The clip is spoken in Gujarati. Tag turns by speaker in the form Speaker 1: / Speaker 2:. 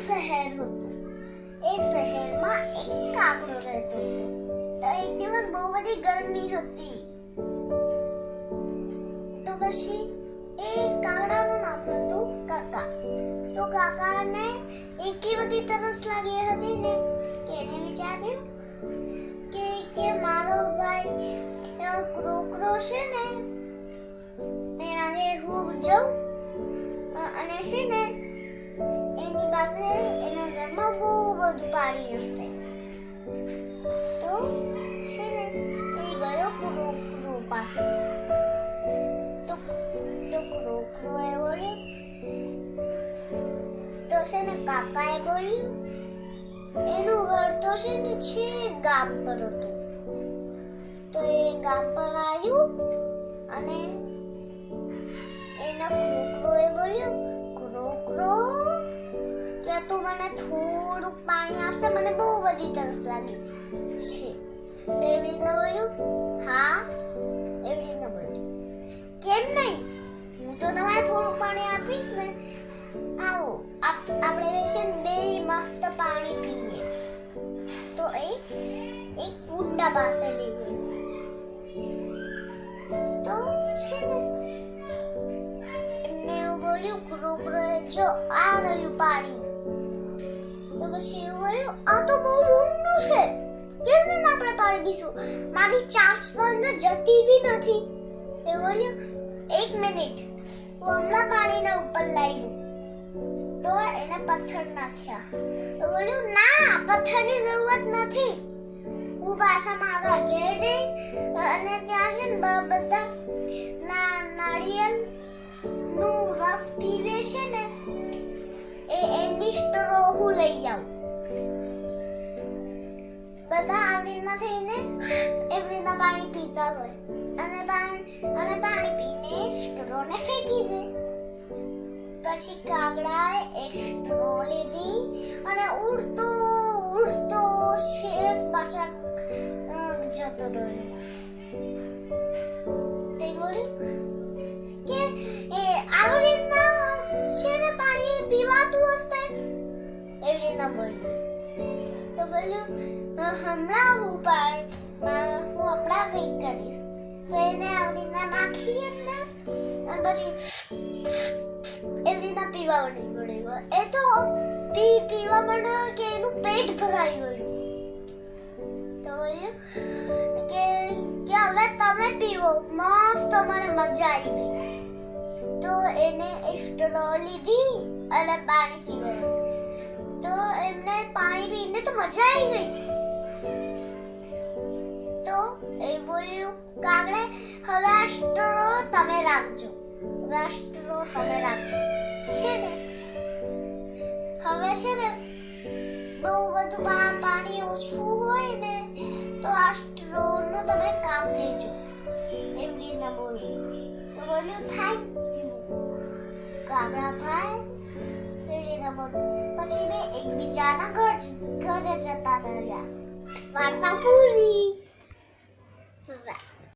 Speaker 1: શહેર હતું એ શહેરમાં એક કાગડો રહેતો હતો તો એક દિવસ બહુ બધી ગરમી હતી તો પછી એ કાગડાનું નામ હતું કાકા તો કાકાને એટલી બધી તરસ લાગી હતી ને કે એને વિચાર્યું કે કે મારો ભાઈ ક્રોકરો છે ને એના હું જાઉં પાસે એના ઘરમાં બહુ બધું પાણી હશે. તો છે ને, એ ગયો ક્રોકરો પાસે. તો તો ક્રોકરો એ બોલ્યો, તો છે ને કાકાએ બોલ્યું, એનું ઘર તો છે ને છે ગામ પર હતું. તો એ ગામ પર આવ્યું તું મને થોડુંક પાણી આપશે મને બહુ બધી તરસ લાગી. છે. તો એવી રીતના બોલ્યું? હા, એવી રીતના બોલ્યું. કેમ નહીં? હું તો તમારે થોડુંક પાણી આપીશ ને. આવો, આપ- આપણે બે છે બે મસ્ત પાણી પીએ. તો એ એક કુંડા પાસે લઈ ગયું. તો છે ને, એમને એવું બોલ્યું ક્રોકરોએ જો આ રહ્યું પાણી પછી એવું આ તો બહુ ઊંડું છે. કેવી રીતે આપણે પાણી દીધું મારી ચાર્જ તો જતી બી નથી. તે બોલ્યું, એક મિનિટ, હું હમણાં પાણીના ઉપર લાવી દઉં. તો એને પથ્થર નાખ્યા. બોલ્યું, ના, પથ્થરની જરૂરત નથી. હું પાછા મારા ઘેર જઈશ અને ત્યાં છે ને બધા નાળિયેરનું રસ પીવે છે ને એની હું લઈ આવું. બધા આવી થઈને એવી પાણી પીતા હોય. અને પાણી અને પાણી પીને સ્ટ્રોને ફેંકી દે. પછી કાગડાએ એક સ્ટ્રો લીધી અને ઉડતો ઉડતો શેક પાછા પીવાતું હશે એવી રીતના બોલ્યું તો બોલ્યું "હ- હમણાં હું પણ હું હમણાં કંઈક કરીશ તો એને આવી રીતના નાખી એમને અને પછી એવી રીતના પીવા મળી પડી ગયો એ તો પી પીવા એનું પેટ ભરાઈ ગયું તો બોલ્યું કે હવે તમે પીવો મસ્ત મને મજા આવી ગઈ તો એને એક સ્ટ્રો લીધી અને પાણી પીવું. તો એમને પાણી પીને તો મજા આવી ગઈ. તો એ બોલ્યું, કાગડે, હવે આ તમે રાખજો. હવે આ તમે રાખજો. છે ને? હવે છે ને બહુ બધું પાણી ઓછું હોય ને, તો આ સ્ટ્રો નો તમે કામ લેજો. એમ રીતના બોલ્યું. તો બોલ્યું થેન્ક યુ કાગડા ભાઈ પછી મેં એકબીજાના ઘર ઘરે જતા રહ્યા. વાર્તા પૂરી